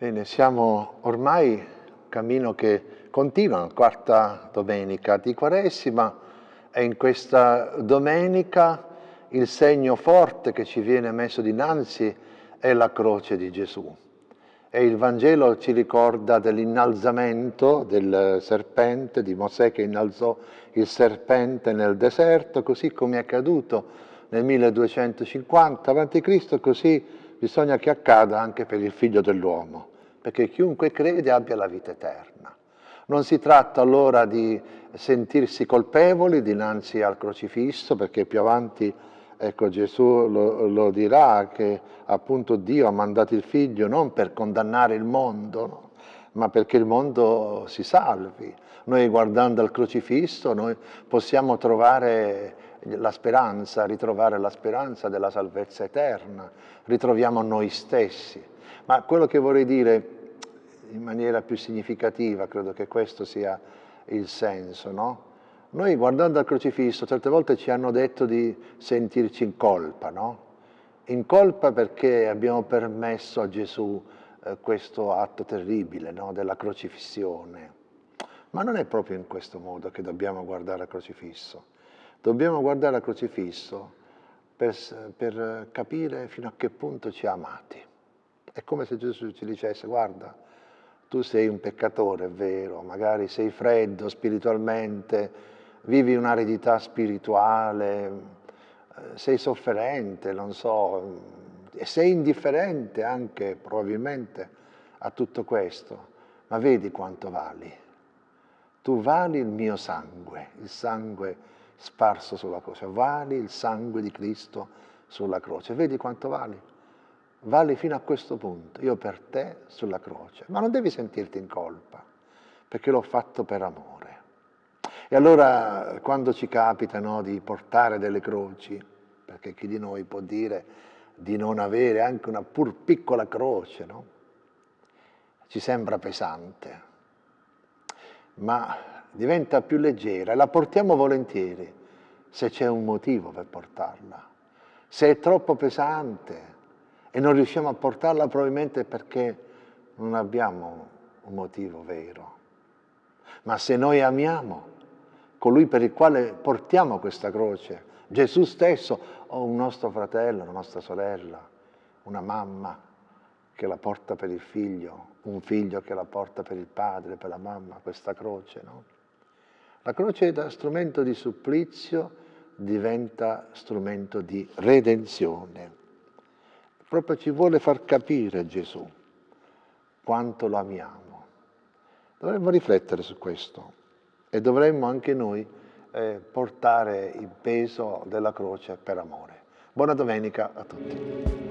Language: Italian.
Bene, siamo ormai cammino che continua, quarta domenica di Quaresima e in questa domenica il segno forte che ci viene messo dinanzi è la croce di Gesù. E il Vangelo ci ricorda dell'innalzamento del serpente, di Mosè che innalzò il serpente nel deserto, così come è accaduto nel 1250 a.C., così bisogna che accada anche per il figlio dell'uomo, perché chiunque crede abbia la vita eterna. Non si tratta allora di sentirsi colpevoli dinanzi al crocifisso, perché più avanti ecco, Gesù lo, lo, dirà che appunto Dio ha mandato il figlio non per condannare il mondo, no? Ma perché il mondo si salvi. Noi guardando al crocifisso noi possiamo trovare la speranza, ritrovare la speranza della salvezza eterna, ritroviamo noi stessi. Ma quello che vorrei dire in maniera più significativa, credo che questo sia il senso, no? Noi guardando al crocifisso certe volte ci hanno detto di sentirci in colpa, no? In colpa perché abbiamo permesso a Gesù eh, questo atto terribile no? della crocifissione. Ma non è proprio in questo modo che dobbiamo guardare al crocifisso. Dobbiamo guardare al crocifisso per, per capire fino a che punto ci ha amati. È come se Gesù ci dicesse, guarda, tu sei un peccatore, è vero, magari sei freddo spiritualmente, vivi un'aridità spirituale, eh, sei sofferente, non so, sei indifferente anche probabilmente a tutto questo, ma vedi quanto vali. Tu vali il mio sangue, il sangue sparso sulla croce. Vali il sangue di Cristo sulla croce. Vedi quanto vali? Vali fino a questo punto, io per te sulla croce. Ma non devi sentirti in colpa, perché l'ho fatto per amore. E allora quando ci capita no, di portare delle croci, perché chi di noi può dire di non avere anche una pur piccola croce, no? ci sembra pesante, ma diventa più leggera e la portiamo volentieri se c'è un motivo per portarla. Se è troppo pesante e non riusciamo a portarla probabilmente perché non abbiamo un motivo vero. Ma se noi amiamo colui per il quale portiamo questa croce, Gesù stesso o un nostro fratello, una nostra sorella, una mamma che la porta per il figlio, un figlio che la porta per il padre, per la mamma, questa croce, no? La croce da strumento di supplizio diventa strumento di redenzione. Proprio ci vuole far capire Gesù quanto lo amiamo. Dovremmo riflettere su questo e dovremmo anche noi eh, portare il peso della croce per amore. Buona domenica a tutti.